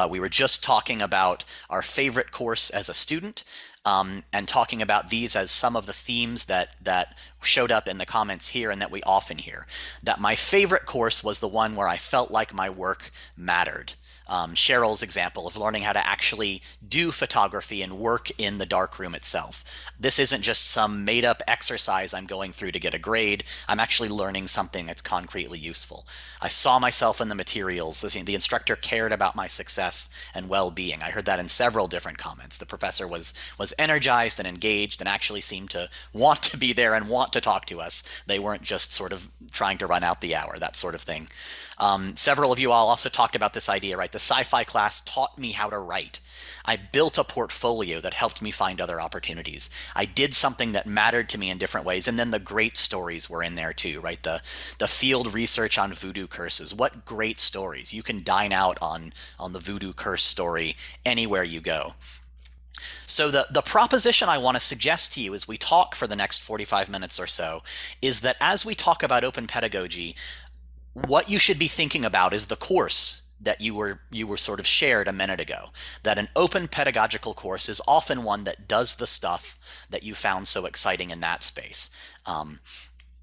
Uh, we were just talking about our favorite course as a student um, and talking about these as some of the themes that that showed up in the comments here and that we often hear. That my favorite course was the one where I felt like my work mattered um, Cheryl's example of learning how to actually do photography and work in the darkroom itself. This isn't just some made up exercise I'm going through to get a grade. I'm actually learning something that's concretely useful. I saw myself in the materials. The instructor cared about my success and well-being. I heard that in several different comments. The professor was was energized and engaged and actually seemed to want to be there and want to talk to us. They weren't just sort of trying to run out the hour, that sort of thing. Um, several of you all also talked about this idea, right? The sci-fi class taught me how to write. I built a portfolio that helped me find other opportunities. I did something that mattered to me in different ways, and then the great stories were in there too, right? The the field research on voodoo curses. What great stories! You can dine out on on the voodoo curse story anywhere you go. So the, the proposition I want to suggest to you as we talk for the next 45 minutes or so is that as we talk about open pedagogy, what you should be thinking about is the course that you were you were sort of shared a minute ago that an open pedagogical course is often one that does the stuff that you found so exciting in that space. Um,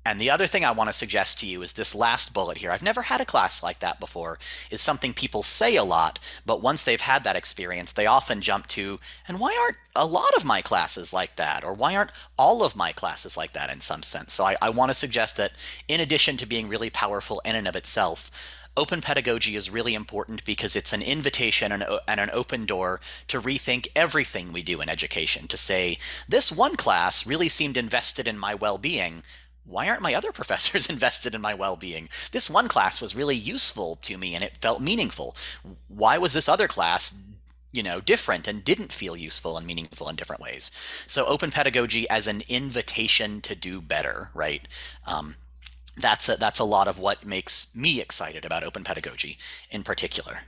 and the other thing I want to suggest to you is this last bullet here. I've never had a class like that before, is something people say a lot, but once they've had that experience, they often jump to, and why aren't a lot of my classes like that? Or why aren't all of my classes like that in some sense? So I, I want to suggest that in addition to being really powerful in and of itself, open pedagogy is really important because it's an invitation and, and, an open door to rethink everything we do in education to say this one class really seemed invested in my well-being why aren't my other professors invested in my well-being? This one class was really useful to me and it felt meaningful. Why was this other class you know, different and didn't feel useful and meaningful in different ways. So open pedagogy as an invitation to do better, right? Um, that's a, that's a lot of what makes me excited about open pedagogy in particular.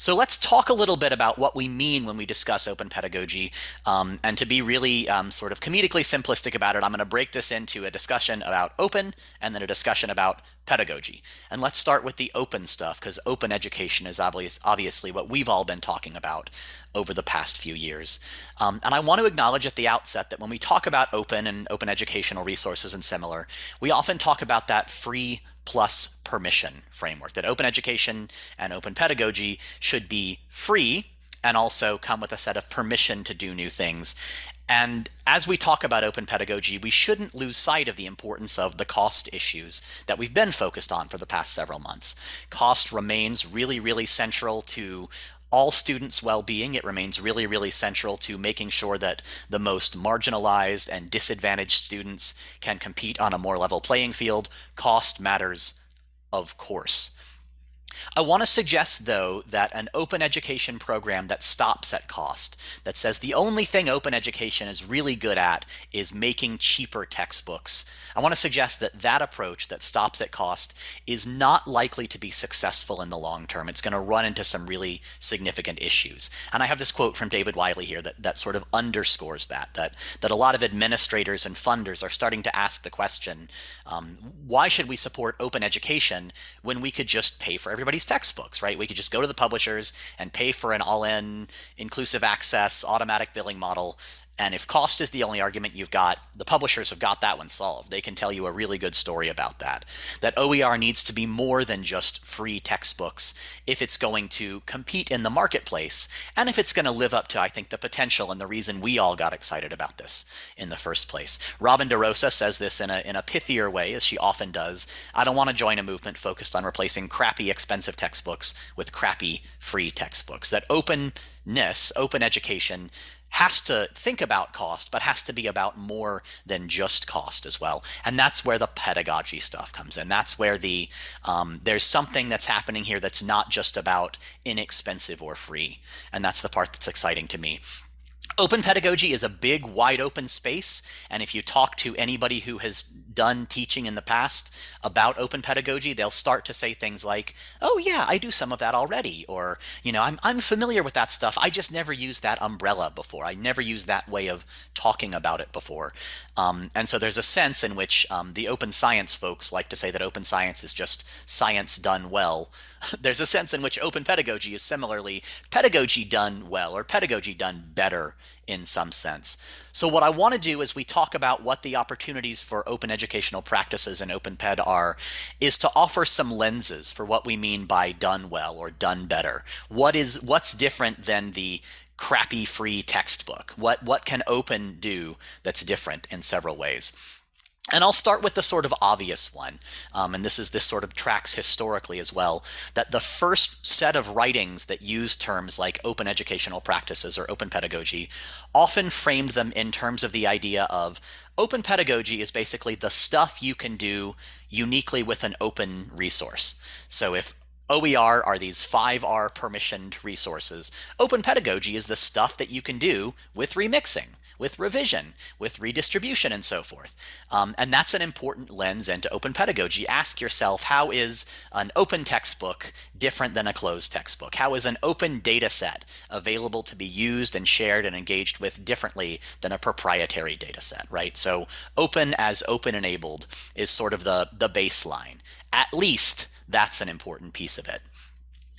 So let's talk a little bit about what we mean when we discuss open pedagogy. Um, and to be really um, sort of comedically simplistic about it, I'm going to break this into a discussion about open and then a discussion about pedagogy. And let's start with the open stuff because open education is obvious, obviously what we've all been talking about over the past few years. Um, and I want to acknowledge at the outset that when we talk about open and open educational resources and similar, we often talk about that free plus permission framework, that open education and open pedagogy should be free and also come with a set of permission to do new things. And as we talk about open pedagogy, we shouldn't lose sight of the importance of the cost issues that we've been focused on for the past several months. Cost remains really, really central to all students' well-being. It remains really, really central to making sure that the most marginalized and disadvantaged students can compete on a more level playing field. Cost matters, of course. I want to suggest, though, that an open education program that stops at cost, that says the only thing open education is really good at is making cheaper textbooks, I want to suggest that that approach that stops at cost is not likely to be successful in the long term. It's going to run into some really significant issues. And I have this quote from David Wiley here that, that sort of underscores that, that, that a lot of administrators and funders are starting to ask the question, um, why should we support open education when we could just pay for everybody's textbooks, right? We could just go to the publishers and pay for an all-in inclusive access automatic billing model and if cost is the only argument you've got, the publishers have got that one solved. They can tell you a really good story about that. That OER needs to be more than just free textbooks if it's going to compete in the marketplace and if it's going to live up to, I think, the potential and the reason we all got excited about this in the first place. Robin DeRosa says this in a, in a pithier way, as she often does. I don't want to join a movement focused on replacing crappy expensive textbooks with crappy free textbooks. That openness, open education, has to think about cost, but has to be about more than just cost as well. And that's where the pedagogy stuff comes in. That's where the um, there's something that's happening here that's not just about inexpensive or free. And that's the part that's exciting to me. Open pedagogy is a big, wide open space. And if you talk to anybody who has done teaching in the past about open pedagogy, they'll start to say things like, oh, yeah, I do some of that already. Or, you know, I'm, I'm familiar with that stuff. I just never used that umbrella before. I never used that way of talking about it before. Um, and so there's a sense in which um, the open science folks like to say that open science is just science done well. there's a sense in which open pedagogy is similarly pedagogy done well or pedagogy done better in some sense. So what I want to do as we talk about what the opportunities for open educational practices and open ped are is to offer some lenses for what we mean by done well or done better. What is what's different than the crappy free textbook? What what can open do that's different in several ways? And I'll start with the sort of obvious one, um, and this is this sort of tracks historically as well, that the first set of writings that use terms like open educational practices or open pedagogy often framed them in terms of the idea of open pedagogy is basically the stuff you can do uniquely with an open resource. So if OER are these 5R permissioned resources, open pedagogy is the stuff that you can do with remixing with revision, with redistribution, and so forth. Um, and that's an important lens into open pedagogy. Ask yourself, how is an open textbook different than a closed textbook? How is an open data set available to be used and shared and engaged with differently than a proprietary data set, right? So open as open enabled is sort of the, the baseline. At least that's an important piece of it.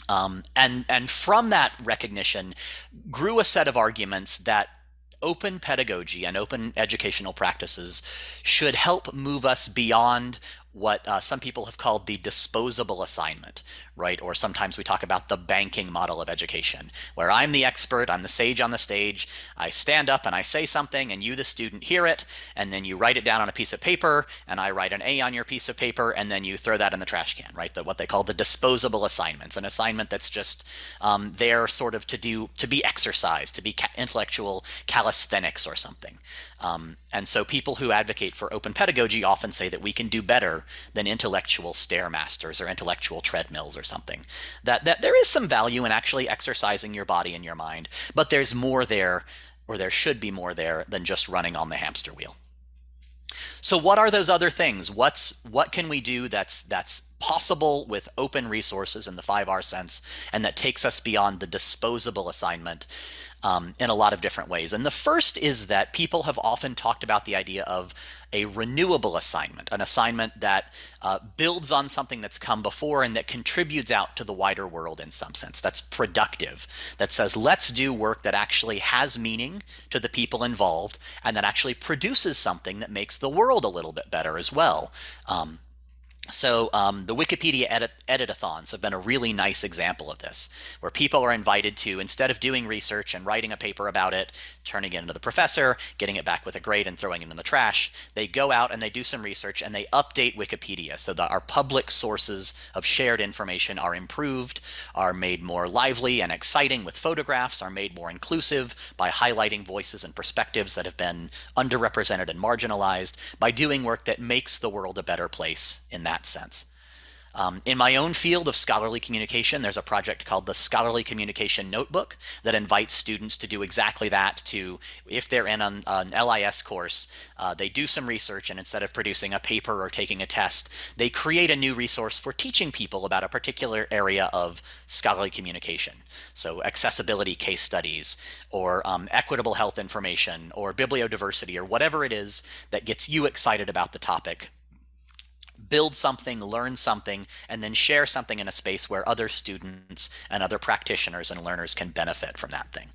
Um, and and from that recognition grew a set of arguments that open pedagogy and open educational practices should help move us beyond what uh, some people have called the disposable assignment, right? Or sometimes we talk about the banking model of education, where I'm the expert, I'm the sage on the stage, I stand up and I say something, and you, the student, hear it, and then you write it down on a piece of paper, and I write an A on your piece of paper, and then you throw that in the trash can, right? The, what they call the disposable assignments, an assignment that's just um, there sort of to do, to be exercised, to be ca intellectual calisthenics or something. Um, and so people who advocate for open pedagogy often say that we can do better than intellectual stairmasters or intellectual treadmills or something. That, that there is some value in actually exercising your body and your mind, but there's more there, or there should be more there than just running on the hamster wheel. So what are those other things? What's what can we do that's that's possible with open resources in the 5R sense and that takes us beyond the disposable assignment um, in a lot of different ways. And the first is that people have often talked about the idea of a renewable assignment, an assignment that uh, builds on something that's come before and that contributes out to the wider world in some sense, that's productive, that says, let's do work that actually has meaning to the people involved and that actually produces something that makes the world a little bit better as well. Um, so um, the Wikipedia edit editathons have been a really nice example of this, where people are invited to, instead of doing research and writing a paper about it, turning it into the professor, getting it back with a grade and throwing it in the trash, they go out and they do some research and they update Wikipedia so that our public sources of shared information are improved, are made more lively and exciting with photographs, are made more inclusive by highlighting voices and perspectives that have been underrepresented and marginalized, by doing work that makes the world a better place in that sense. Um, in my own field of scholarly communication, there's a project called the Scholarly Communication Notebook that invites students to do exactly that to, if they're in an, an LIS course, uh, they do some research and instead of producing a paper or taking a test, they create a new resource for teaching people about a particular area of scholarly communication. So accessibility case studies or um, equitable health information or bibliodiversity or whatever it is that gets you excited about the topic build something, learn something, and then share something in a space where other students and other practitioners and learners can benefit from that thing.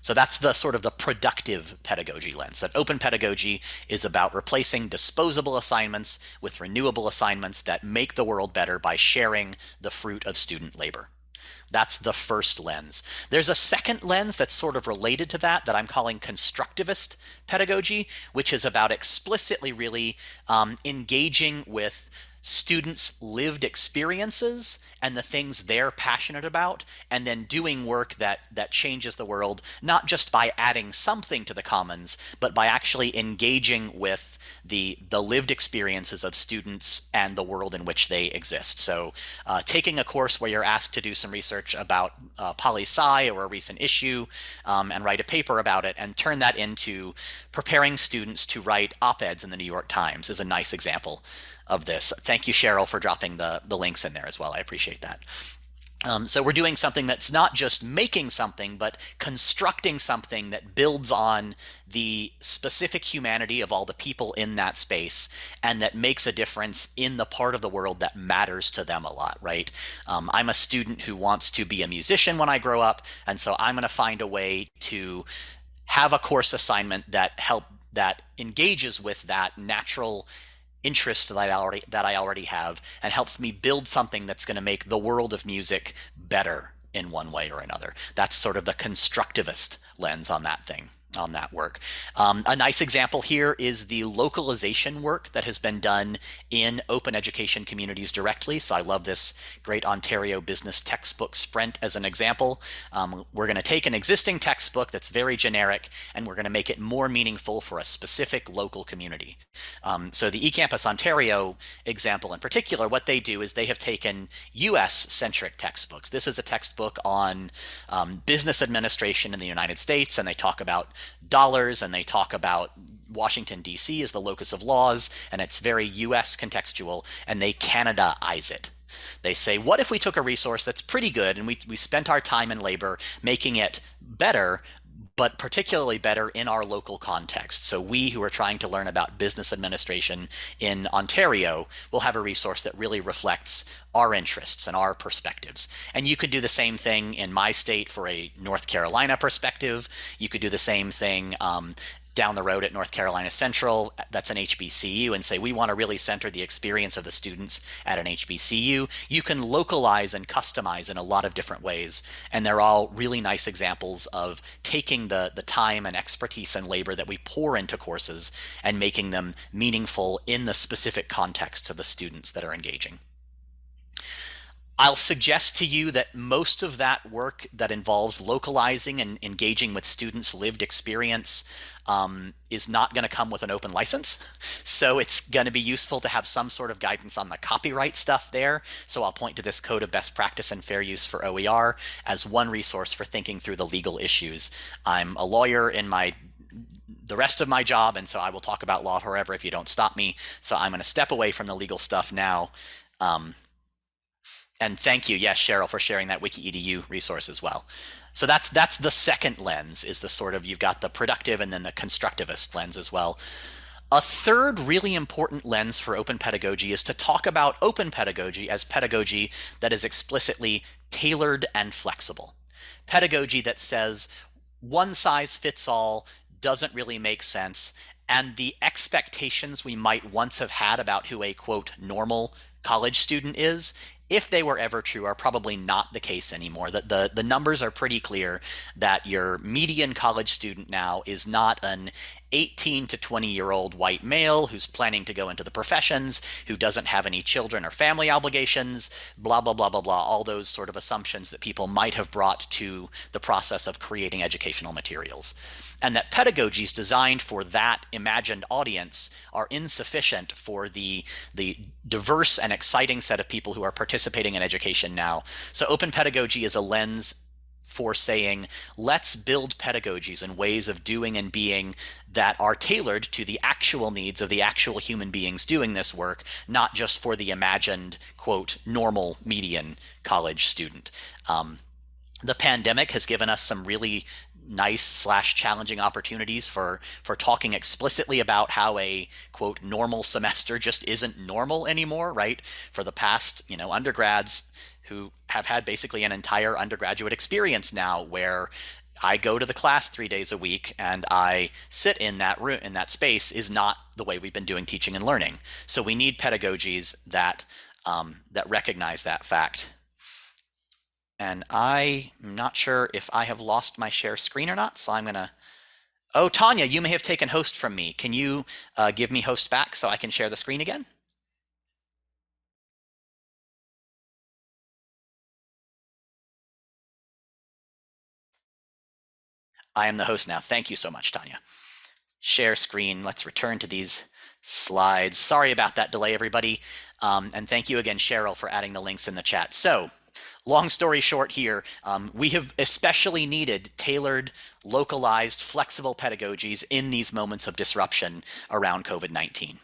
So that's the sort of the productive pedagogy lens, that open pedagogy is about replacing disposable assignments with renewable assignments that make the world better by sharing the fruit of student labor. That's the first lens. There's a second lens that's sort of related to that that I'm calling constructivist pedagogy, which is about explicitly really um, engaging with students' lived experiences and the things they're passionate about, and then doing work that that changes the world, not just by adding something to the commons, but by actually engaging with the the lived experiences of students and the world in which they exist. So, uh, taking a course where you're asked to do some research about uh, poli sci or a recent issue, um, and write a paper about it, and turn that into preparing students to write op-eds in the New York Times is a nice example of this. Thank you, Cheryl, for dropping the, the links in there as well. I appreciate that. Um, so we're doing something that's not just making something, but constructing something that builds on the specific humanity of all the people in that space and that makes a difference in the part of the world that matters to them a lot, right? Um, I'm a student who wants to be a musician when I grow up, and so I'm going to find a way to have a course assignment that help that engages with that natural interest that I already that I already have and helps me build something that's going to make the world of music better in one way or another. That's sort of the constructivist lens on that thing on that work. Um, a nice example here is the localization work that has been done in open education communities directly. So I love this great Ontario business textbook Sprint as an example. Um, we're going to take an existing textbook that's very generic and we're going to make it more meaningful for a specific local community. Um, so the eCampus Ontario example in particular, what they do is they have taken US centric textbooks. This is a textbook on um, business administration in the United States and they talk about dollars and they talk about Washington, D.C. as the locus of laws, and it's very U.S. contextual, and they Canadaize it. They say, what if we took a resource that's pretty good and we, we spent our time and labor making it better, but particularly better in our local context. So we who are trying to learn about business administration in Ontario will have a resource that really reflects our interests and our perspectives. And you could do the same thing in my state for a North Carolina perspective. You could do the same thing um, down the road at North Carolina Central, that's an HBCU, and say we want to really center the experience of the students at an HBCU, you can localize and customize in a lot of different ways. And they're all really nice examples of taking the, the time and expertise and labor that we pour into courses and making them meaningful in the specific context to the students that are engaging. I'll suggest to you that most of that work that involves localizing and engaging with students' lived experience um, is not going to come with an open license. So it's going to be useful to have some sort of guidance on the copyright stuff there. So I'll point to this code of best practice and fair use for OER as one resource for thinking through the legal issues. I'm a lawyer in my the rest of my job, and so I will talk about law forever if you don't stop me. So I'm going to step away from the legal stuff now. Um, and thank you, yes, Cheryl, for sharing that WikiEDU resource as well. So that's that's the second lens is the sort of you've got the productive and then the constructivist lens as well. A third really important lens for open pedagogy is to talk about open pedagogy as pedagogy that is explicitly tailored and flexible. Pedagogy that says one size fits all doesn't really make sense and the expectations we might once have had about who a quote normal college student is if they were ever true, are probably not the case anymore. That the, the numbers are pretty clear that your median college student now is not an 18 to 20 year old white male who's planning to go into the professions, who doesn't have any children or family obligations, blah, blah, blah, blah, blah, all those sort of assumptions that people might have brought to the process of creating educational materials. And that pedagogies designed for that imagined audience are insufficient for the, the diverse and exciting set of people who are participating in education now. So open pedagogy is a lens for saying, let's build pedagogies and ways of doing and being that are tailored to the actual needs of the actual human beings doing this work, not just for the imagined, quote, normal median college student. Um, the pandemic has given us some really nice slash challenging opportunities for for talking explicitly about how a quote normal semester just isn't normal anymore right for the past you know undergrads who have had basically an entire undergraduate experience now where I go to the class three days a week and I sit in that room in that space is not the way we've been doing teaching and learning. So we need pedagogies that um, that recognize that fact. And I'm not sure if I have lost my share screen or not, so I'm going to Oh, Tanya, you may have taken host from me. Can you uh, give me host back so I can share the screen again? I am the host now. Thank you so much, Tanya. Share screen. Let's return to these slides. Sorry about that delay, everybody. Um, and thank you again, Cheryl, for adding the links in the chat. So long story short here, um, we have especially needed tailored, localized, flexible pedagogies in these moments of disruption around COVID-19.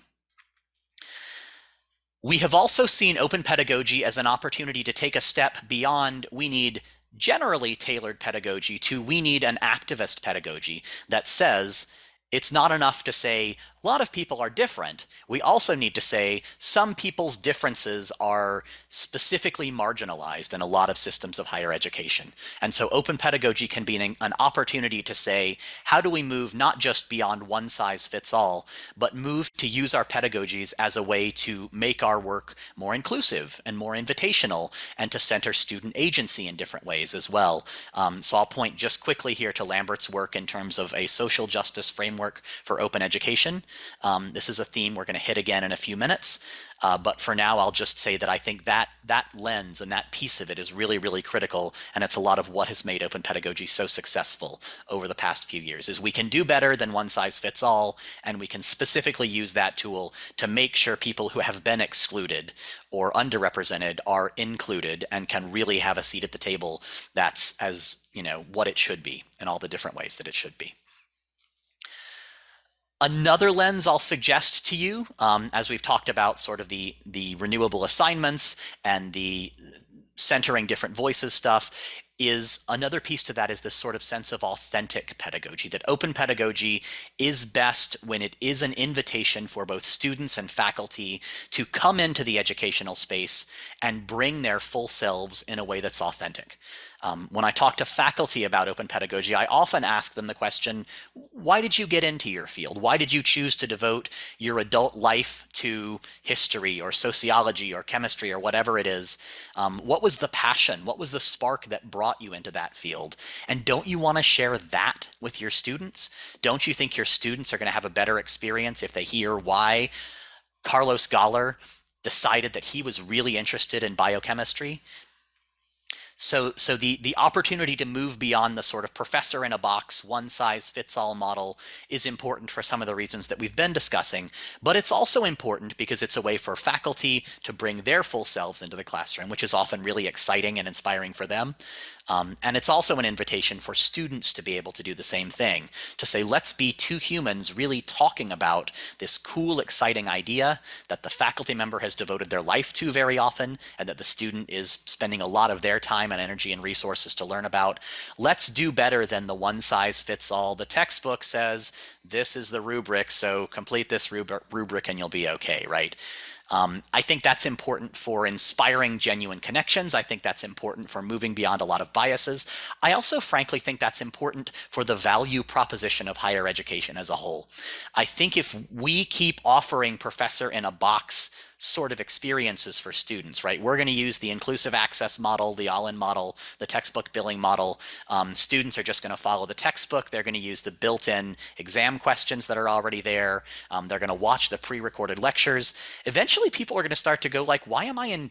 We have also seen open pedagogy as an opportunity to take a step beyond we need generally tailored pedagogy to we need an activist pedagogy that says it's not enough to say a lot of people are different. We also need to say some people's differences are specifically marginalized in a lot of systems of higher education. And so open pedagogy can be an, an opportunity to say, how do we move not just beyond one size fits all, but move to use our pedagogies as a way to make our work more inclusive and more invitational and to center student agency in different ways as well. Um, so I'll point just quickly here to Lambert's work in terms of a social justice framework for open education. Um, this is a theme we're going to hit again in a few minutes. Uh, but for now, I'll just say that I think that that lens and that piece of it is really, really critical. And it's a lot of what has made open pedagogy so successful over the past few years is we can do better than one size fits all. And we can specifically use that tool to make sure people who have been excluded or underrepresented are included and can really have a seat at the table that's as, you know, what it should be in all the different ways that it should be. Another lens I'll suggest to you, um, as we've talked about sort of the, the renewable assignments and the centering different voices stuff, is another piece to that is this sort of sense of authentic pedagogy, that open pedagogy is best when it is an invitation for both students and faculty to come into the educational space and bring their full selves in a way that's authentic. Um, when I talk to faculty about open pedagogy, I often ask them the question, why did you get into your field? Why did you choose to devote your adult life to history or sociology or chemistry or whatever it is? Um, what was the passion? What was the spark that brought you into that field? And don't you want to share that with your students? Don't you think your students are going to have a better experience if they hear why Carlos Galler decided that he was really interested in biochemistry? So, so the, the opportunity to move beyond the sort of professor in a box, one size fits all model is important for some of the reasons that we've been discussing, but it's also important because it's a way for faculty to bring their full selves into the classroom, which is often really exciting and inspiring for them. Um, and it's also an invitation for students to be able to do the same thing, to say, let's be two humans really talking about this cool, exciting idea that the faculty member has devoted their life to very often, and that the student is spending a lot of their time and energy and resources to learn about. Let's do better than the one size fits all. The textbook says, this is the rubric, so complete this rubric and you'll be okay, right? Um, I think that's important for inspiring genuine connections. I think that's important for moving beyond a lot of biases. I also frankly think that's important for the value proposition of higher education as a whole. I think if we keep offering professor in a box sort of experiences for students, right? We're going to use the inclusive access model, the all-in model, the textbook billing model. Um, students are just going to follow the textbook. They're going to use the built-in exam questions that are already there. Um, they're going to watch the pre-recorded lectures. Eventually, people are going to start to go like, why am I in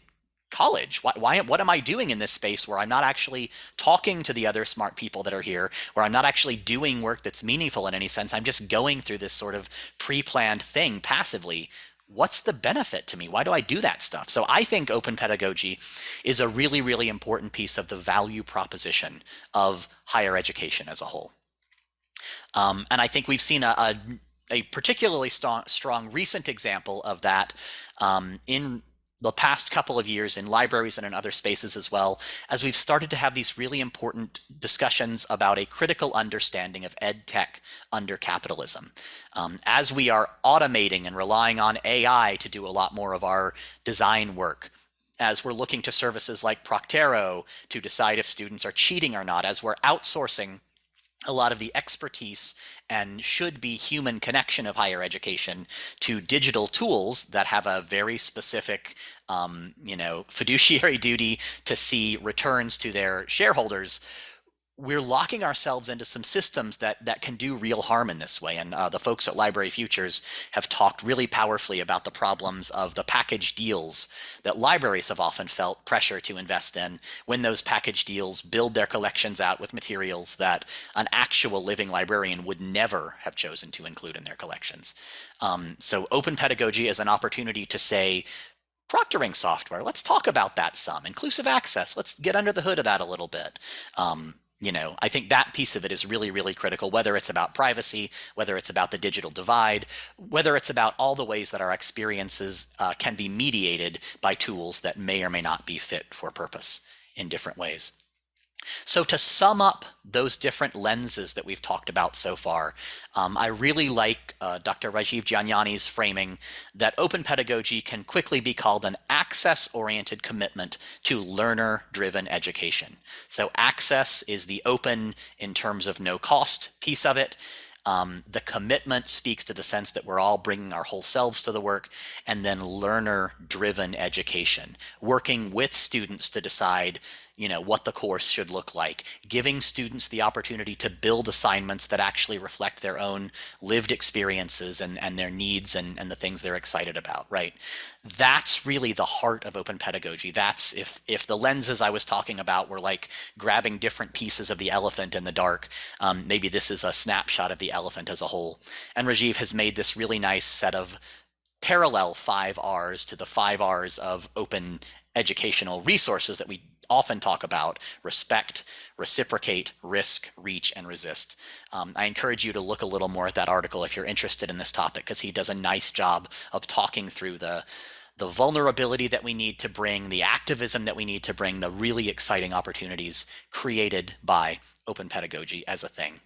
college? Why, why, what am I doing in this space where I'm not actually talking to the other smart people that are here, where I'm not actually doing work that's meaningful in any sense? I'm just going through this sort of pre-planned thing passively what's the benefit to me? Why do I do that stuff? So I think open pedagogy is a really, really important piece of the value proposition of higher education as a whole. Um, and I think we've seen a, a, a particularly strong, strong, recent example of that um, in the past couple of years in libraries and in other spaces as well, as we've started to have these really important discussions about a critical understanding of ed tech under capitalism. Um, as we are automating and relying on AI to do a lot more of our design work, as we're looking to services like Proctorio to decide if students are cheating or not, as we're outsourcing a lot of the expertise and should be human connection of higher education to digital tools that have a very specific um, you know fiduciary duty to see returns to their shareholders we're locking ourselves into some systems that that can do real harm in this way. And uh, the folks at Library Futures have talked really powerfully about the problems of the package deals that libraries have often felt pressure to invest in when those package deals build their collections out with materials that an actual living librarian would never have chosen to include in their collections. Um, so open pedagogy is an opportunity to say, proctoring software, let's talk about that some. Inclusive access, let's get under the hood of that a little bit. Um, you know, I think that piece of it is really, really critical, whether it's about privacy, whether it's about the digital divide, whether it's about all the ways that our experiences uh, can be mediated by tools that may or may not be fit for purpose in different ways. So to sum up those different lenses that we've talked about so far, um, I really like uh, Dr. Rajiv Jhangiani's framing that open pedagogy can quickly be called an access-oriented commitment to learner-driven education. So access is the open in terms of no cost piece of it. Um, the commitment speaks to the sense that we're all bringing our whole selves to the work, and then learner driven education, working with students to decide you know, what the course should look like, giving students the opportunity to build assignments that actually reflect their own lived experiences and, and their needs and, and the things they're excited about, right? That's really the heart of open pedagogy. That's if, if the lenses I was talking about were like grabbing different pieces of the elephant in the dark, um, maybe this is a snapshot of the elephant as a whole. And Rajiv has made this really nice set of parallel five R's to the five R's of open educational resources that we often talk about respect, reciprocate, risk, reach, and resist. Um, I encourage you to look a little more at that article if you're interested in this topic because he does a nice job of talking through the the vulnerability that we need to bring, the activism that we need to bring, the really exciting opportunities created by open pedagogy as a thing.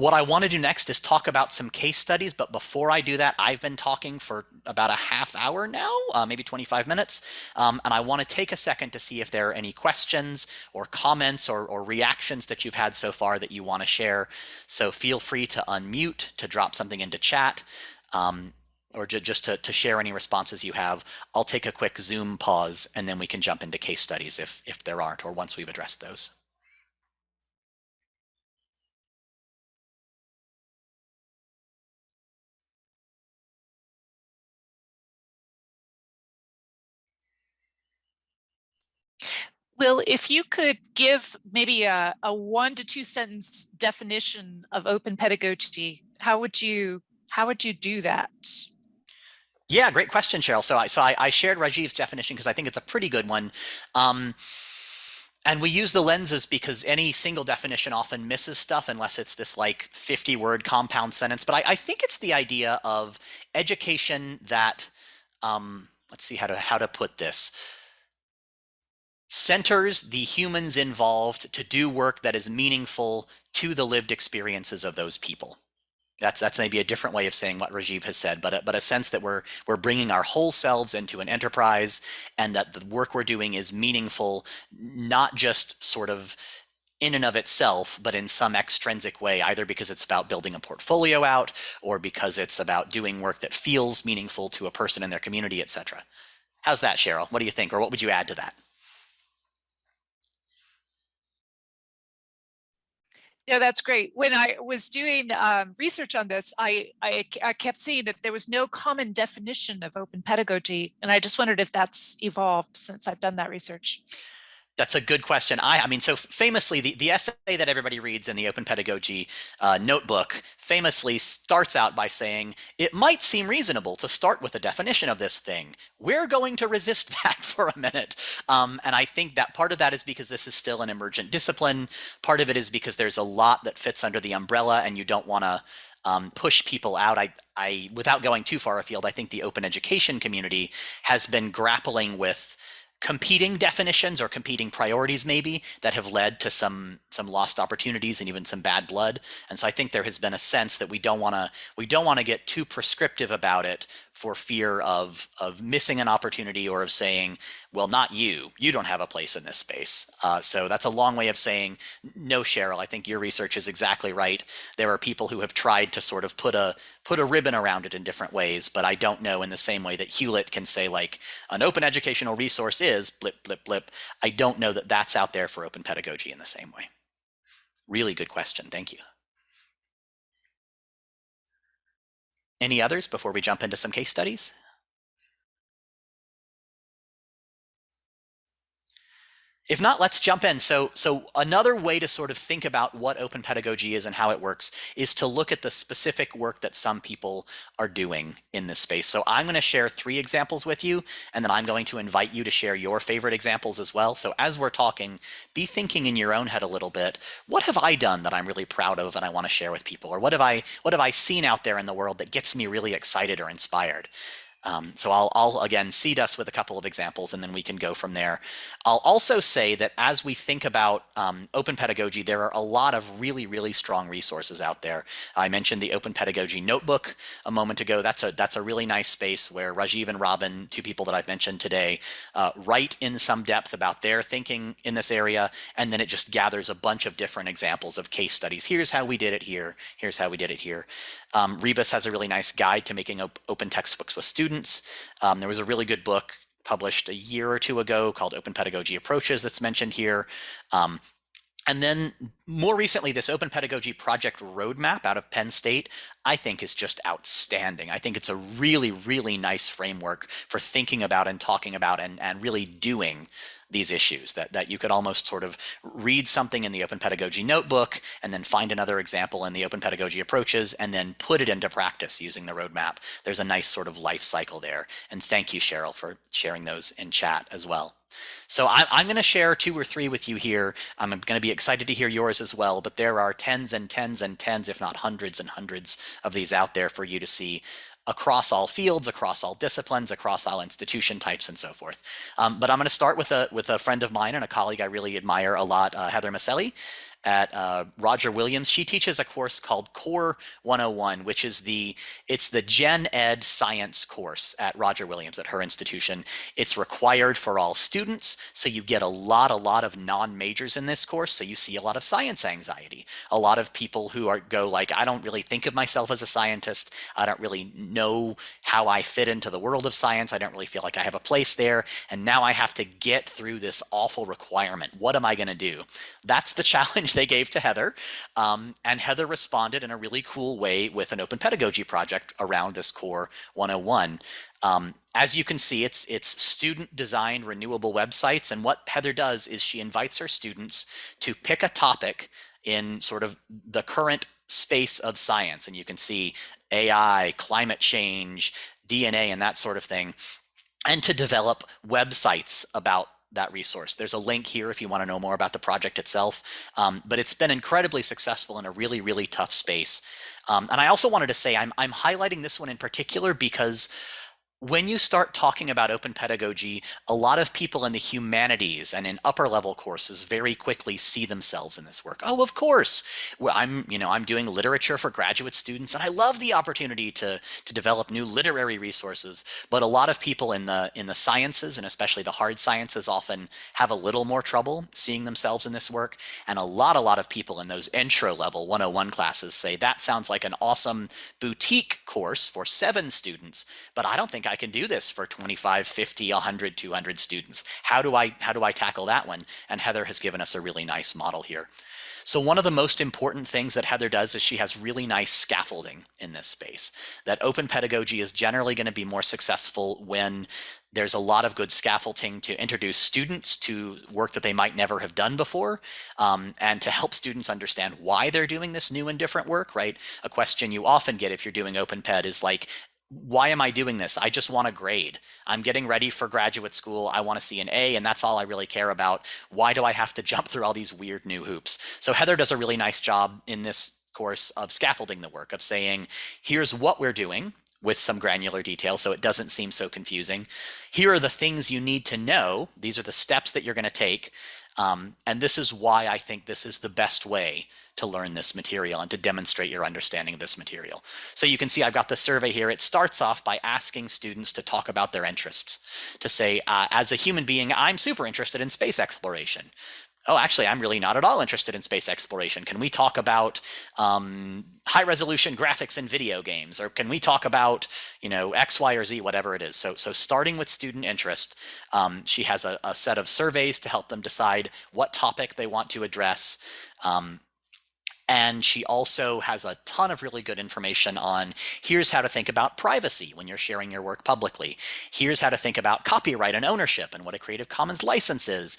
What I want to do next is talk about some case studies, but before I do that, I've been talking for about a half hour now, uh, maybe 25 minutes, um, and I want to take a second to see if there are any questions or comments or, or reactions that you've had so far that you want to share. So feel free to unmute, to drop something into chat, um, or just to, to share any responses you have. I'll take a quick Zoom pause, and then we can jump into case studies if, if there aren't, or once we've addressed those. Will, if you could give maybe a, a one to two sentence definition of open pedagogy, how would you how would you do that? Yeah, great question, Cheryl. So I so I, I shared Rajiv's definition because I think it's a pretty good one. Um, and we use the lenses because any single definition often misses stuff unless it's this like 50 word compound sentence. But I, I think it's the idea of education that, um, let's see how to, how to put this centers the humans involved to do work that is meaningful to the lived experiences of those people. That's that's maybe a different way of saying what Rajiv has said, but a, but a sense that we're we're bringing our whole selves into an enterprise, and that the work we're doing is meaningful, not just sort of in and of itself, but in some extrinsic way, either because it's about building a portfolio out, or because it's about doing work that feels meaningful to a person in their community, etc. How's that, Cheryl? What do you think, or what would you add to that? No, that's great. When I was doing um, research on this, I, I, I kept seeing that there was no common definition of open pedagogy, and I just wondered if that's evolved since I've done that research. That's a good question. I, I mean, so famously, the, the essay that everybody reads in the Open Pedagogy uh, notebook famously starts out by saying, it might seem reasonable to start with a definition of this thing. We're going to resist that for a minute. Um, and I think that part of that is because this is still an emergent discipline. Part of it is because there's a lot that fits under the umbrella and you don't want to um, push people out. I, I, without going too far afield, I think the open education community has been grappling with competing definitions or competing priorities maybe that have led to some some lost opportunities and even some bad blood. And so i think there has been a sense that we don't want to we don't want to get too prescriptive about it for fear of of missing an opportunity or of saying, well, not you. You don't have a place in this space. Uh, so that's a long way of saying, no, Cheryl. I think your research is exactly right. There are people who have tried to sort of put a put a ribbon around it in different ways, but I don't know in the same way that Hewlett can say like an open educational resource is blip blip blip. I don't know that that's out there for open pedagogy in the same way. Really good question. Thank you. Any others before we jump into some case studies? If not, let's jump in. So, so another way to sort of think about what open pedagogy is and how it works is to look at the specific work that some people are doing in this space. So I'm going to share three examples with you, and then I'm going to invite you to share your favorite examples as well. So as we're talking, be thinking in your own head a little bit, what have I done that I'm really proud of and I want to share with people? Or what have I what have I seen out there in the world that gets me really excited or inspired? Um, so I'll, I'll, again seed us with a couple of examples and then we can go from there. I'll also say that as we think about um, open pedagogy, there are a lot of really, really strong resources out there. I mentioned the Open Pedagogy Notebook a moment ago. That's a that's a really nice space where Rajiv and Robin, two people that I've mentioned today, uh, write in some depth about their thinking in this area, and then it just gathers a bunch of different examples of case studies. Here's how we did it here. Here's how we did it here. Um, Rebus has a really nice guide to making op open textbooks with students. Um, there was a really good book published a year or two ago called Open Pedagogy Approaches that's mentioned here. Um, and then more recently, this Open Pedagogy Project Roadmap out of Penn State, I think is just outstanding. I think it's a really, really nice framework for thinking about and talking about and, and really doing these issues that, that you could almost sort of read something in the open pedagogy notebook and then find another example in the open pedagogy approaches and then put it into practice using the roadmap. There's a nice sort of life cycle there. And thank you, Cheryl, for sharing those in chat as well. So I'm, I'm going to share two or three with you here. I'm going to be excited to hear yours as well, but there are tens and tens and tens, if not hundreds and hundreds of these out there for you to see across all fields, across all disciplines, across all institution types, and so forth. Um, but I'm going to start with a with a friend of mine and a colleague I really admire a lot, uh, Heather Miceli at uh, Roger Williams. She teaches a course called Core 101, which is the it's the Gen Ed science course at Roger Williams at her institution. It's required for all students, so you get a lot, a lot of non-majors in this course. So you see a lot of science anxiety. A lot of people who are go like, I don't really think of myself as a scientist. I don't really know how I fit into the world of science. I don't really feel like I have a place there. And now I have to get through this awful requirement. What am I going to do? That's the challenge challenge they gave to Heather. Um, and Heather responded in a really cool way with an open pedagogy project around this core 101. Um, as you can see, it's it's student designed renewable websites. And what Heather does is she invites her students to pick a topic in sort of the current space of science. And you can see AI, climate change, DNA, and that sort of thing, and to develop websites about that resource. There's a link here if you want to know more about the project itself, um, but it's been incredibly successful in a really, really tough space. Um, and I also wanted to say I'm, I'm highlighting this one in particular because when you start talking about open pedagogy, a lot of people in the humanities and in upper level courses very quickly see themselves in this work. Oh, of course. Well, I'm, you know, I'm doing literature for graduate students and I love the opportunity to to develop new literary resources. But a lot of people in the in the sciences and especially the hard sciences often have a little more trouble seeing themselves in this work. And a lot a lot of people in those intro level 101 classes say that sounds like an awesome boutique course for 7 students, but I don't think I can do this for 25, 50, 100, 200 students. How do I how do I tackle that one? And Heather has given us a really nice model here. So one of the most important things that Heather does is she has really nice scaffolding in this space. That open pedagogy is generally going to be more successful when there's a lot of good scaffolding to introduce students to work that they might never have done before um, and to help students understand why they're doing this new and different work, right? A question you often get if you're doing open ped is like, why am I doing this? I just want a grade. I'm getting ready for graduate school. I want to see an A, and that's all I really care about. Why do I have to jump through all these weird new hoops? So Heather does a really nice job in this course of scaffolding the work, of saying, here's what we're doing. with some granular detail so it doesn't seem so confusing. Here are the things you need to know. These are the steps that you're going to take. Um, and this is why I think this is the best way to learn this material and to demonstrate your understanding of this material. So you can see I've got the survey here. It starts off by asking students to talk about their interests, to say, uh, as a human being, I'm super interested in space exploration oh, actually, I'm really not at all interested in space exploration. Can we talk about um, high resolution graphics in video games? Or can we talk about, you know, X, Y, or Z, whatever it is? So, so starting with student interest, um, she has a, a, set of surveys to help them decide what topic they want to address. Um, and she also has a ton of really good information on here's how to think about privacy when you're sharing your work publicly. Here's how to think about copyright and ownership and what a Creative Commons license is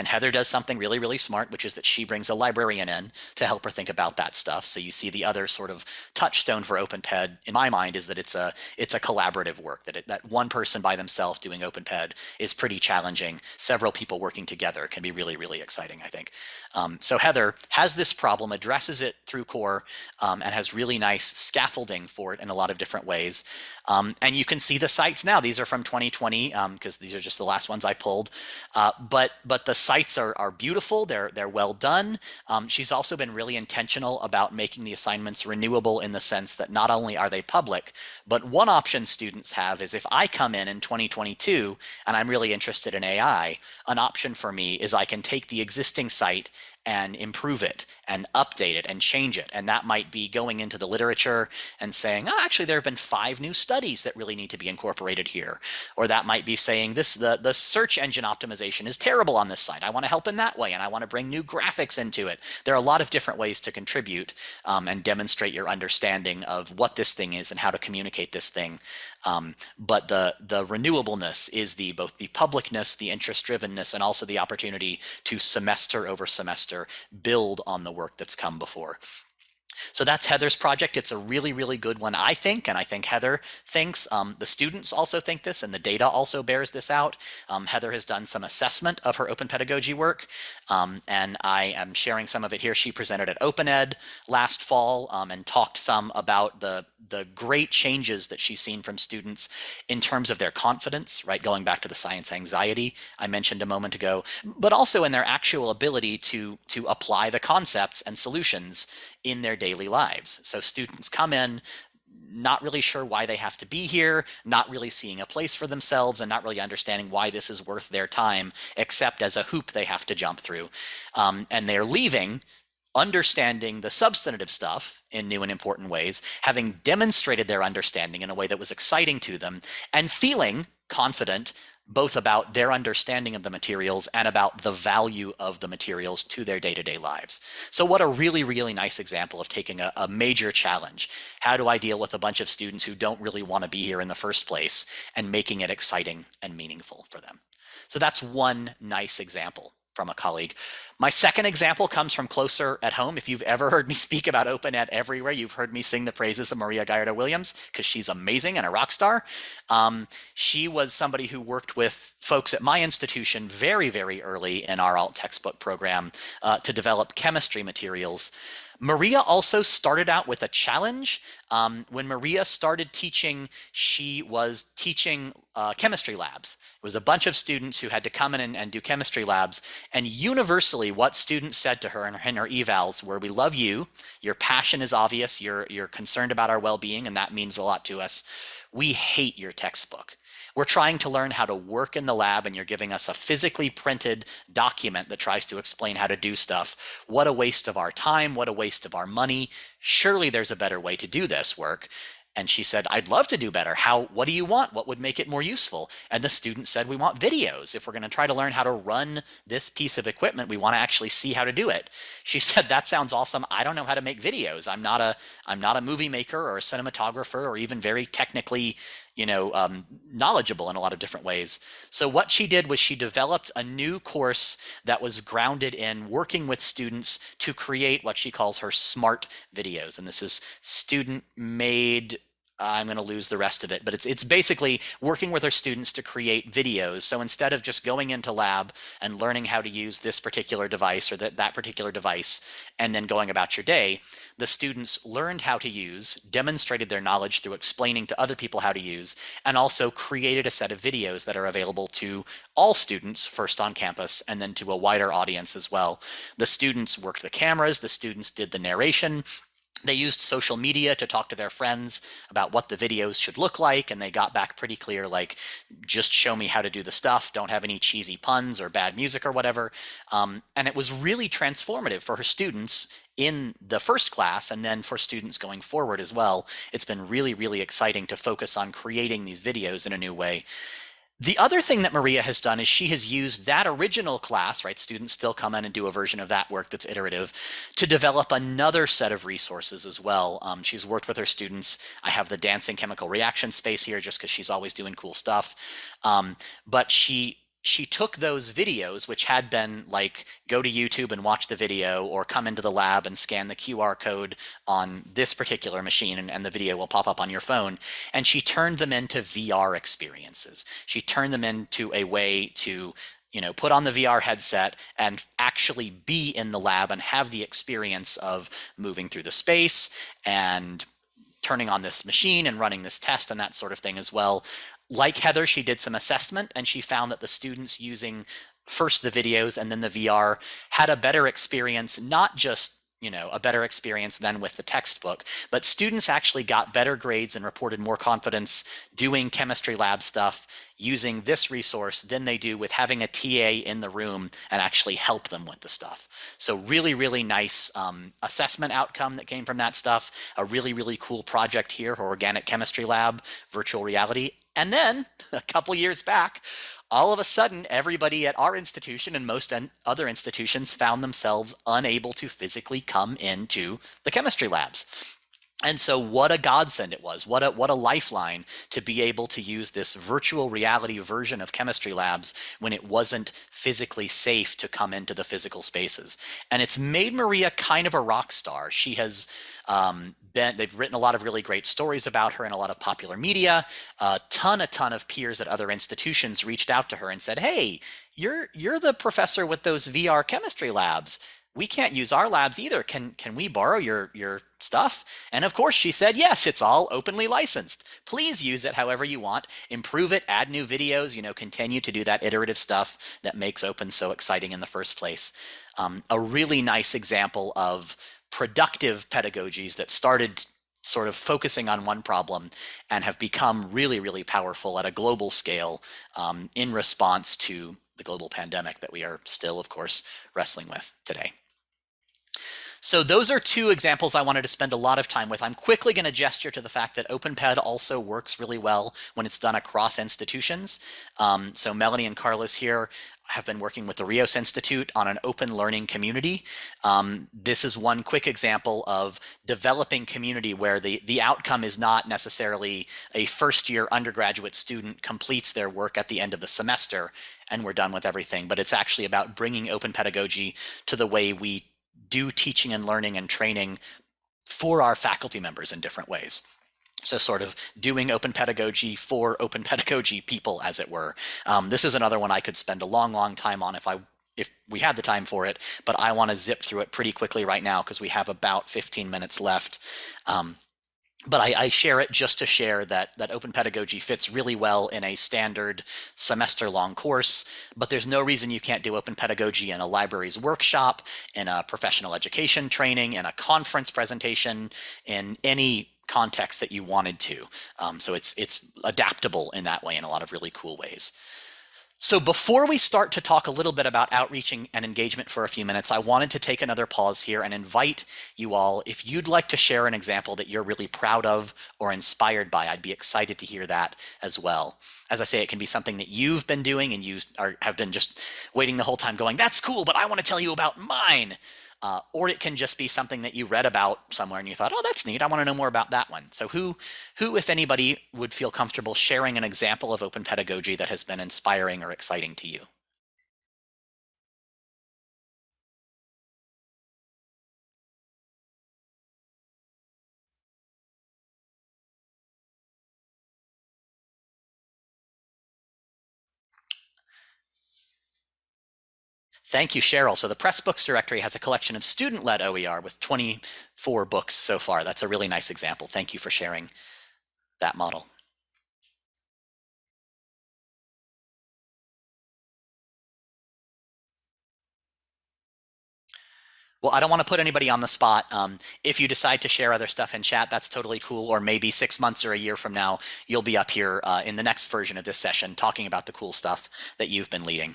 and Heather does something really, really smart, which is that she brings a librarian in to help her think about that stuff. So you see the other sort of touchstone for OpenPed, in my mind, is that it's a it's a collaborative work. That it, that one person by themselves doing OpenPed is pretty challenging. Several people working together can be really, really exciting. I think. Um, so Heather has this problem, addresses it through core, um, and has really nice scaffolding for it in a lot of different ways. Um, and you can see the sites now. These are from 2020 because um, these are just the last ones I pulled. Uh, but but the sites are, are beautiful. They're they're well done. Um, she's also been really intentional about making the assignments renewable in the sense that not only are they public, but one option students have is if I come in in 2022 and I'm really interested in AI, an option for me is I can take the existing site and improve it and update it and change it. And that might be going into the literature and saying, oh, actually, there have been five new studies that really need to be incorporated here. Or that might be saying this the, the search engine optimization is terrible on this site. I want to help in that way and I want to bring new graphics into it. There are a lot of different ways to contribute um, and demonstrate your understanding of what this thing is and how to communicate this thing um, but the the renewableness is the both the publicness, the interest drivenness, and also the opportunity to semester over semester build on the work that's come before. So that's Heather's project. It's a really, really good one, I think, and I think Heather thinks. Um, the students also think this, and the data also bears this out. Um, Heather has done some assessment of her open pedagogy work, um, and I am sharing some of it here. She presented at OpenEd last fall um, and talked some about the, the great changes that she's seen from students in terms of their confidence, right, going back to the science anxiety I mentioned a moment ago, but also in their actual ability to, to apply the concepts and solutions in their daily lives. So students come in not really sure why they have to be here, not really seeing a place for themselves, and not really understanding why this is worth their time, except as a hoop they have to jump through. Um, and they're leaving understanding the substantive stuff in new and important ways, having demonstrated their understanding in a way that was exciting to them, and feeling confident both about their understanding of the materials and about the value of the materials to their day-to-day lives. So what a really, really nice example of taking a, a, major challenge. How do I deal with a bunch of students who don't really want to be here in the first place and making it exciting and meaningful for them? So that's one nice example from a colleague. My second example comes from closer at home. If you've ever heard me speak about OpenEd everywhere, you've heard me sing the praises of Maria Gallardo Williams because she's amazing and a rock star. Um, she was somebody who worked with folks at my institution very, very early in our alt textbook program uh, to develop chemistry materials. Maria also started out with a challenge. Um, when Maria started teaching, she was teaching uh, chemistry labs. It was a bunch of students who had to come in and, and do chemistry labs. And universally, what students said to her in, in her evals were, we love you. Your passion is obvious. You're, you're concerned about our well-being, and that means a lot to us. We hate your textbook. We're trying to learn how to work in the lab and you're giving us a physically printed document that tries to explain how to do stuff. What a waste of our time. What a waste of our money. Surely there's a better way to do this work. And she said, I'd love to do better. How, what do you want? What would make it more useful? And the student said, we want videos. If we're going to try to learn how to run this piece of equipment, we want to actually see how to do it. She said, that sounds awesome. I don't know how to make videos. I'm not a, I'm not a movie maker or a cinematographer or even very technically, you know, um, knowledgeable in a lot of different ways. So what she did was she developed a new course that was grounded in working with students to create what she calls her smart videos. And this is student made I'm going to lose the rest of it, but it's it's basically working with our students to create videos. So instead of just going into lab and learning how to use this particular device or that that particular device and then going about your day, the students learned how to use, demonstrated their knowledge through explaining to other people how to use, and also created a set of videos that are available to all students first on campus and then to a wider audience as well. The students worked the cameras, the students did the narration, they used social media to talk to their friends about what the videos should look like, and they got back pretty clear like, just show me how to do the stuff, don't have any cheesy puns or bad music or whatever. Um, and it was really transformative for her students in the first class and then for students going forward as well. It's been really, really exciting to focus on creating these videos in a new way. The other thing that Maria has done is she has used that original class, right? Students still come in and do a version of that work that's iterative to develop another set of resources as well. Um, she's worked with her students. I have the dancing chemical reaction space here just because she's always doing cool stuff. Um, but she she took those videos, which had been like go to YouTube and watch the video or come into the lab and scan the QR code on this particular machine and, and, the video will pop up on your phone. And she turned them into VR experiences. She turned them into a way to you know, put on the VR headset and actually be in the lab and have the experience of moving through the space and turning on this machine and running this test and that sort of thing as well like Heather, she did some assessment and she found that the students using first the videos and then the VR had a better experience, not just you know, a better experience than with the textbook. But students actually got better grades and reported more confidence doing chemistry lab stuff using this resource than they do with having a TA in the room and actually help them with the stuff. So really, really nice um, assessment outcome that came from that stuff. A really, really cool project here, Organic Chemistry Lab, virtual reality. And then a couple years back, all of a sudden, everybody at our institution and most other institutions found themselves unable to physically come into the chemistry labs. And so what a godsend it was. What a what a lifeline to be able to use this virtual reality version of chemistry labs when it wasn't physically safe to come into the physical spaces. And it's made Maria kind of a rock star. She has um, been, they've written a lot of really great stories about her in a lot of popular media. A ton, a ton of peers at other institutions reached out to her and said, "Hey, you're you're the professor with those VR chemistry labs we can't use our labs either. Can can we borrow your your stuff? And of course she said, yes, it's all openly licensed. Please use it however you want. Improve it, add new videos, you know, continue to do that iterative stuff that makes open so exciting in the first place. Um, a really nice example of productive pedagogies that started sort of focusing on one problem and have become really, really powerful at a global scale um, in response to the global pandemic that we are still, of course, wrestling with today. So those are two examples I wanted to spend a lot of time with. I'm quickly going to gesture to the fact that OpenPed also works really well when it's done across institutions. Um, so Melanie and Carlos here have been working with the Rios Institute on an open learning community. Um, this is one quick example of developing community where the, the outcome is not necessarily a first year undergraduate student completes their work at the end of the semester and we're done with everything, but it's actually about bringing open pedagogy to the way we do teaching and learning and training for our faculty members in different ways. So sort of doing open pedagogy for open pedagogy people, as it were. Um, this is another one I could spend a long, long time on if I if we had the time for it, but I want to zip through it pretty quickly right now because we have about 15 minutes left. Um, but I, I, share it just to share that that open pedagogy fits really well in a standard semester long course but there's no reason you can't do open pedagogy in a library's workshop in a professional education training in a conference presentation in any context that you wanted to um, so it's it's adaptable in that way in a lot of really cool ways so before we start to talk a little bit about outreaching and engagement for a few minutes, I wanted to take another pause here and invite you all, if you'd like to share an example that you're really proud of or inspired by, I'd be excited to hear that as well. As I say, it can be something that you've been doing and you are, have been just waiting the whole time going, that's cool, but I want to tell you about mine. Uh, or it can just be something that you read about somewhere and you thought, oh, that's neat. I want to know more about that one. So who, who, if anybody, would feel comfortable sharing an example of open pedagogy that has been inspiring or exciting to you? Thank you, Cheryl. So the Pressbooks directory has a collection of student-led OER with 24 books so far. That's a really nice example. Thank you for sharing that model. Well, I don't want to put anybody on the spot. Um, if you decide to share other stuff in chat, that's totally cool. Or maybe six months or a year from now, you'll be up here uh, in the next version of this session talking about the cool stuff that you've been leading.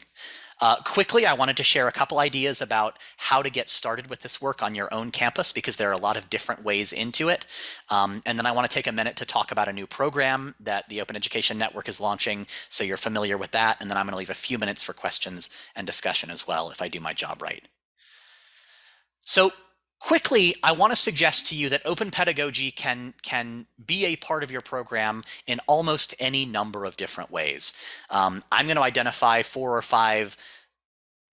Uh, quickly, I wanted to share a couple ideas about how to get started with this work on your own campus because there are a lot of different ways into it. Um, and then I want to take a minute to talk about a new program that the Open Education Network is launching so you're familiar with that. And then I'm going to leave a few minutes for questions and discussion as well if I do my job right. So quickly, I want to suggest to you that open pedagogy can, can be a part of your program in almost any number of different ways. Um, I'm going to identify four or five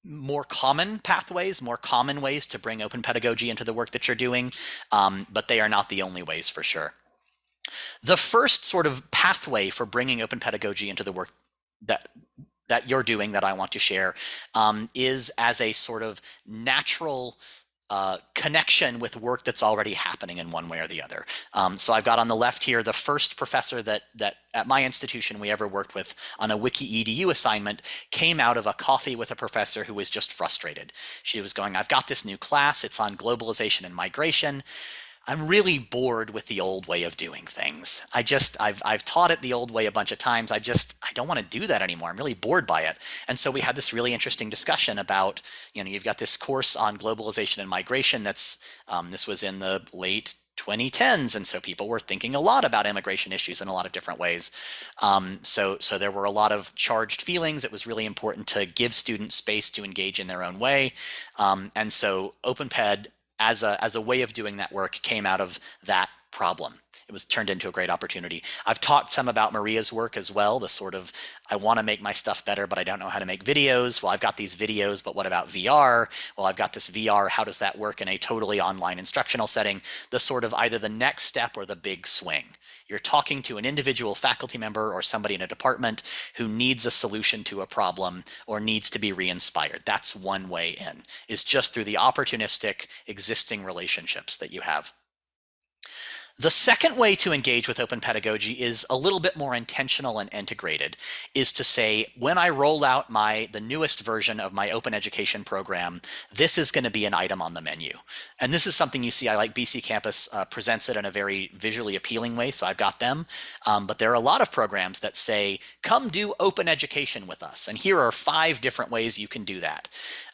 more common pathways, more common ways to bring open pedagogy into the work that you're doing, um, but they are not the only ways for sure. The first sort of pathway for bringing open pedagogy into the work that that you're doing that I want to share um, is as a sort of natural uh, connection with work that's already happening in one way or the other. Um, so I've got on the left here the first professor that that at my institution we ever worked with on a wiki edu assignment came out of a coffee with a professor who was just frustrated. She was going, I've got this new class, it's on globalization and migration. I'm really bored with the old way of doing things. I just I've I've taught it the old way a bunch of times. I just I don't want to do that anymore. I'm really bored by it. And so we had this really interesting discussion about you know you've got this course on globalization and migration. That's um, this was in the late 2010s, and so people were thinking a lot about immigration issues in a lot of different ways. Um, so so there were a lot of charged feelings. It was really important to give students space to engage in their own way. Um, and so OpenPed as a, as a way of doing that work came out of that problem. It was turned into a great opportunity. I've talked some about Maria's work as well, the sort of, I want to make my stuff better, but I don't know how to make videos. Well, I've got these videos, but what about VR? Well, I've got this VR, how does that work in a totally online instructional setting? The sort of either the next step or the big swing. You're talking to an individual faculty member or somebody in a department who needs a solution to a problem or needs to be re-inspired. That's one way in, is just through the opportunistic existing relationships that you have. The second way to engage with open pedagogy is a little bit more intentional and integrated, is to say, when I roll out my the newest version of my open education program, this is going to be an item on the menu. And this is something you see, I like BC Campus uh, presents it in a very visually appealing way, so I've got them. Um, but there are a lot of programs that say, come do open education with us. And here are five different ways you can do that.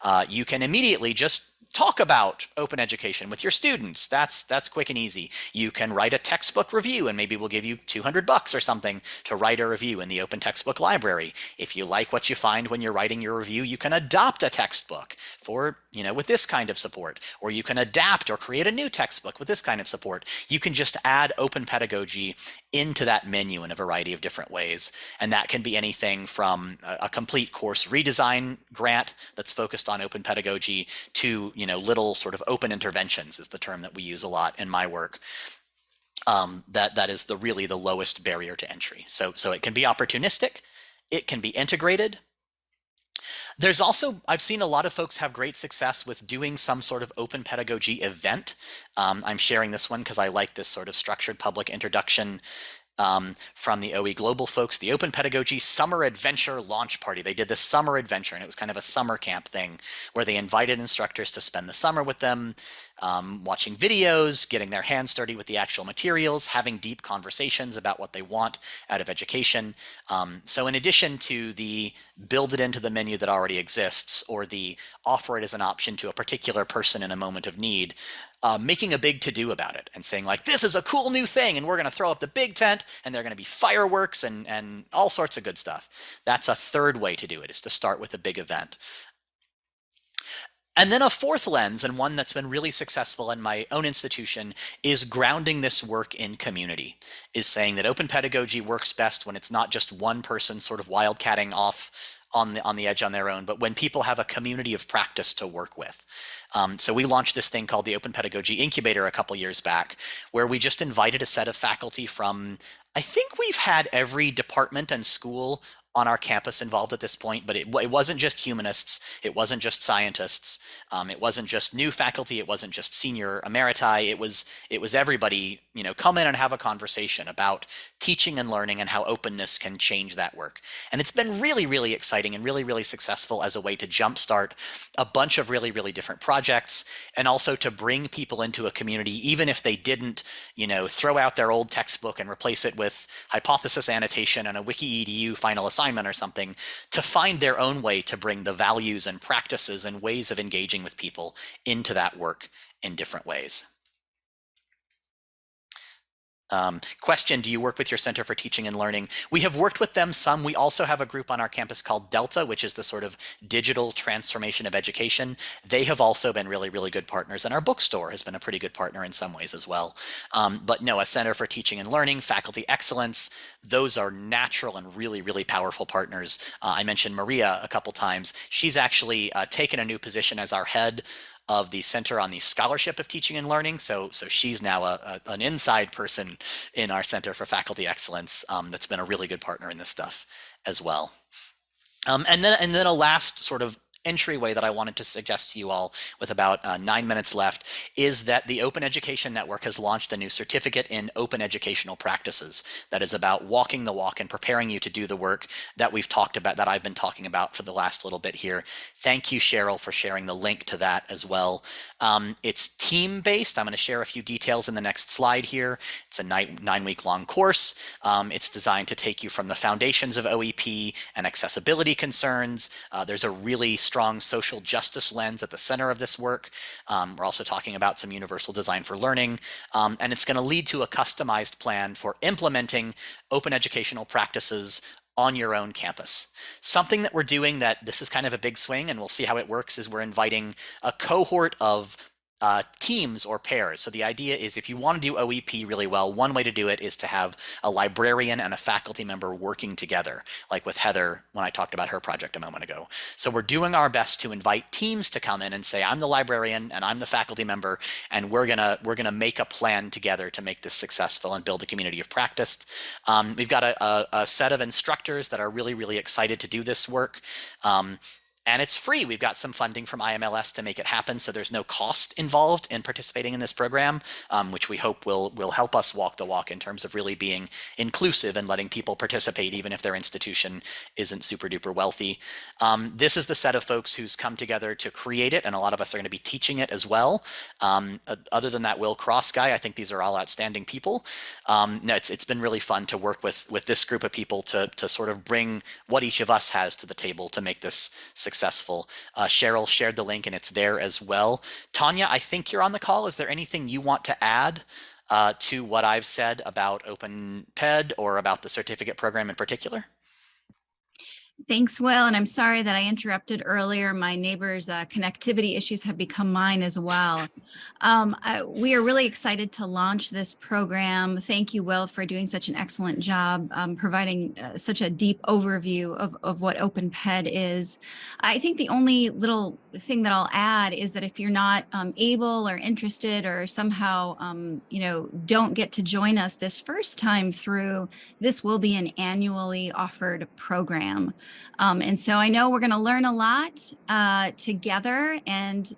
Uh, you can immediately just talk about open education with your students. That's that's quick and easy. You can write a textbook review and maybe we'll give you 200 bucks or something to write a review in the open textbook library. If you like what you find when you're writing your review, you can adopt a textbook for, you know, with this kind of support or you can adapt or create a new textbook with this kind of support. You can just add open pedagogy into that menu in a variety of different ways. And that can be anything from a, a complete course redesign grant that's focused on open pedagogy to you know, little sort of open interventions is the term that we use a lot in my work. Um, that that is the really the lowest barrier to entry. So so it can be opportunistic, it can be integrated. There's also I've seen a lot of folks have great success with doing some sort of open pedagogy event. Um, I'm sharing this one because I like this sort of structured public introduction um, from the OE Global folks, the Open Pedagogy Summer Adventure Launch Party. They did this summer adventure, and it was kind of a summer camp thing where they invited instructors to spend the summer with them, um, watching videos, getting their hands dirty with the actual materials, having deep conversations about what they want out of education. Um, so in addition to the build it into the menu that already exists or the offer it as an option to a particular person in a moment of need, uh, making a big to-do about it and saying like, this is a cool new thing and we're going to throw up the big tent and there are going to be fireworks and, and all sorts of good stuff. That's a third way to do it is to start with a big event. And then a fourth lens, and one that's been really successful in my own institution, is grounding this work in community, is saying that open pedagogy works best when it's not just one person sort of wildcatting off on the on the edge on their own, but when people have a community of practice to work with. Um, so we launched this thing called the Open Pedagogy Incubator a couple years back, where we just invited a set of faculty from, I think we've had every department and school on our campus involved at this point, but it, it wasn't just humanists, it wasn't just scientists, um, it wasn't just new faculty, it wasn't just senior emeriti, it was it was everybody, you know, come in and have a conversation about teaching and learning and how openness can change that work. And it's been really, really exciting and really, really successful as a way to jumpstart a bunch of really, really different projects and also to bring people into a community, even if they didn't, you know, throw out their old textbook and replace it with hypothesis annotation and a wiki edu final assignment or something, to find their own way to bring the values and practices and ways of engaging with people into that work in different ways. Um, question, do you work with your Center for Teaching and Learning? We have worked with them some. We also have a group on our campus called Delta, which is the sort of digital transformation of education. They have also been really, really good partners. And our bookstore has been a pretty good partner in some ways as well. Um, but no, a Center for Teaching and Learning, Faculty Excellence, those are natural and really, really powerful partners. Uh, I mentioned Maria a couple times. She's actually uh, taken a new position as our head of the Center on the Scholarship of Teaching and Learning. So, so she's now a, a an inside person in our Center for Faculty Excellence um, that's been a really good partner in this stuff as well. Um, and then, and then a last sort of entryway that I wanted to suggest to you all with about uh, nine minutes left is that the Open Education Network has launched a new certificate in open educational practices that is about walking the walk and preparing you to do the work that we've talked about, that I've been talking about for the last little bit here. Thank you, Cheryl, for sharing the link to that as well. Um, it's team-based. I'm going to share a few details in the next slide here. It's a nine-week-long course. Um, it's designed to take you from the foundations of OEP and accessibility concerns. Uh, there's a really strong social justice lens at the center of this work. Um, we're also talking about some universal design for learning, um, and it's going to lead to a customized plan for implementing open educational practices on your own campus. Something that we're doing that this is kind of a big swing and we'll see how it works is we're inviting a cohort of uh, teams or pairs. So the idea is if you want to do OEP really well, one way to do it is to have a librarian and a faculty member working together, like with Heather when I talked about her project a moment ago. So we're doing our best to invite teams to come in and say, I'm the librarian and I'm the faculty member, and we're gonna we're gonna make a plan together to make this successful and build a community of practice. Um, we've got a, a, a, set of instructors that are really, really excited to do this work. Um, and it's free. We've got some funding from IMLS to make it happen, so there's no cost involved in participating in this program, um, which we hope will will help us walk the walk in terms of really being inclusive and letting people participate, even if their institution isn't super duper wealthy. Um, this is the set of folks who's come together to create it, and a lot of us are going to be teaching it as well. Um, other than that Will Cross guy, I think these are all outstanding people. Um, no, it's it's been really fun to work with with this group of people to to sort of bring what each of us has to the table to make this successful successful. Uh, Cheryl shared the link and it's there as well. Tanya, I think you're on the call. Is there anything you want to add uh, to what I've said about Open OpenPed or about the certificate program in particular? Thanks, Will. And I'm sorry that I interrupted earlier. My neighbor's uh, connectivity issues have become mine as well. Um, I, we are really excited to launch this program. Thank you, Will, for doing such an excellent job um, providing uh, such a deep overview of, of what OpenPed is. I think the only little thing that I'll add is that if you're not um, able or interested or somehow, um, you know, don't get to join us this first time through, this will be an annually offered program. Um, and so I know we're going to learn a lot uh, together and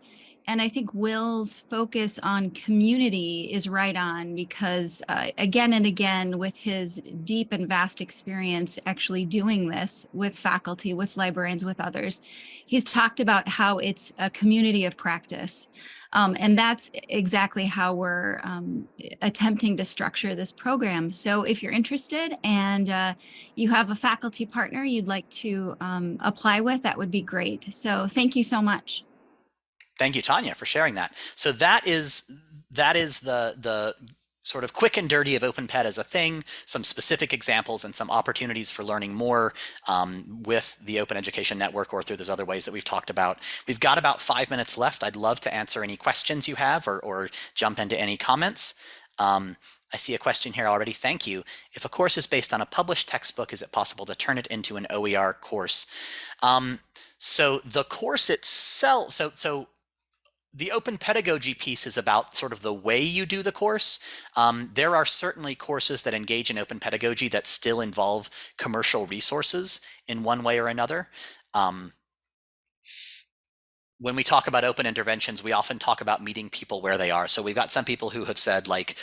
and I think Will's focus on community is right on because uh, again and again with his deep and vast experience actually doing this with faculty, with librarians, with others, he's talked about how it's a community of practice. Um, and that's exactly how we're um, attempting to structure this program. So if you're interested and uh, you have a faculty partner you'd like to um, apply with, that would be great. So thank you so much. Thank you, Tanya, for sharing that. So that is that is the the sort of quick and dirty of OpenPed as a thing, some specific examples and some opportunities for learning more um, with the Open Education Network or through those other ways that we've talked about. We've got about five minutes left. I'd love to answer any questions you have or, or jump into any comments. Um, I see a question here already. Thank you. If a course is based on a published textbook, is it possible to turn it into an OER course? Um, so the course itself, so so the open pedagogy piece is about sort of the way you do the course. Um, there are certainly courses that engage in open pedagogy that still involve commercial resources in one way or another. Um, when we talk about open interventions, we often talk about meeting people where they are. So we've got some people who have said like,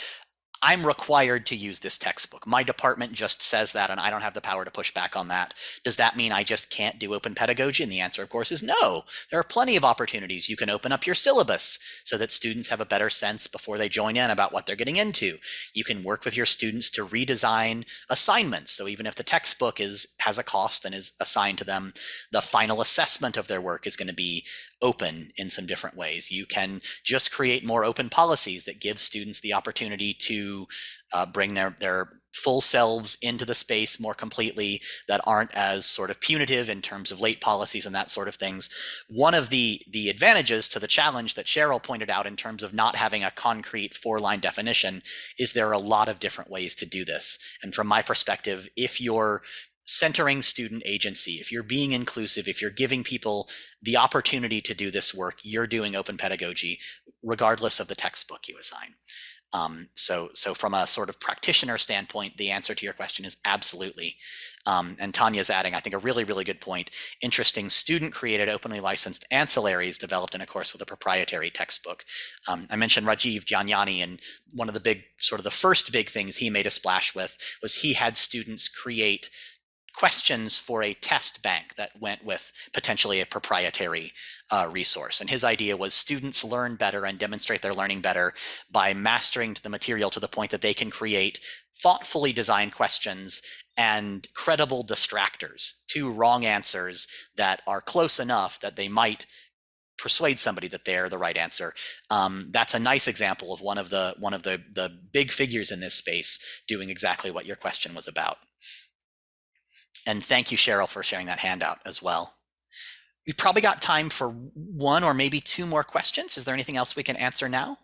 I'm required to use this textbook. My department just says that, and I don't have the power to push back on that. Does that mean I just can't do open pedagogy? And the answer, of course, is no. There are plenty of opportunities. You can open up your syllabus so that students have a better sense before they join in about what they're getting into. You can work with your students to redesign assignments. So even if the textbook is has a cost and is assigned to them, the final assessment of their work is going to be open in some different ways. You can just create more open policies that give students the opportunity to uh, bring their, their full selves into the space more completely that aren't as sort of punitive in terms of late policies and that sort of things. One of the the advantages to the challenge that Cheryl pointed out in terms of not having a concrete four line definition is there are a lot of different ways to do this. And from my perspective, if you're centering student agency, if you're being inclusive, if you're giving people the opportunity to do this work, you're doing open pedagogy, regardless of the textbook you assign. Um, so, so from a sort of practitioner standpoint, the answer to your question is absolutely. Um, and Tanya's adding, I think, a really, really good point. Interesting student-created, openly licensed ancillaries developed in a course with a proprietary textbook. Um, I mentioned Rajiv Jhangiani, and one of the big, sort of the first big things he made a splash with was he had students create questions for a test bank that went with potentially a proprietary uh, resource. And his idea was students learn better and demonstrate their learning better by mastering the material to the point that they can create thoughtfully designed questions and credible distractors to wrong answers that are close enough that they might persuade somebody that they're the right answer. Um, that's a nice example of one of the one of the the big figures in this space doing exactly what your question was about. And thank you, Cheryl, for sharing that handout as well. We've probably got time for one or maybe two more questions. Is there anything else we can answer now?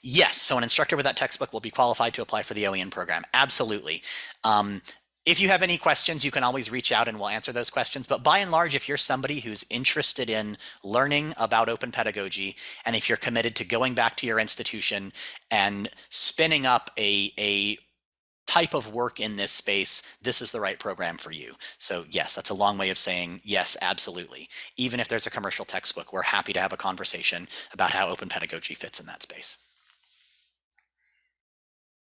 Yes, so an instructor with that textbook will be qualified to apply for the OEN program. Absolutely. Um, if you have any questions, you can always reach out and we'll answer those questions. But by and large, if you're somebody who's interested in learning about open pedagogy, and if you're committed to going back to your institution and spinning up a, a type of work in this space, this is the right program for you. So yes, that's a long way of saying yes, absolutely. Even if there's a commercial textbook, we're happy to have a conversation about how open pedagogy fits in that space.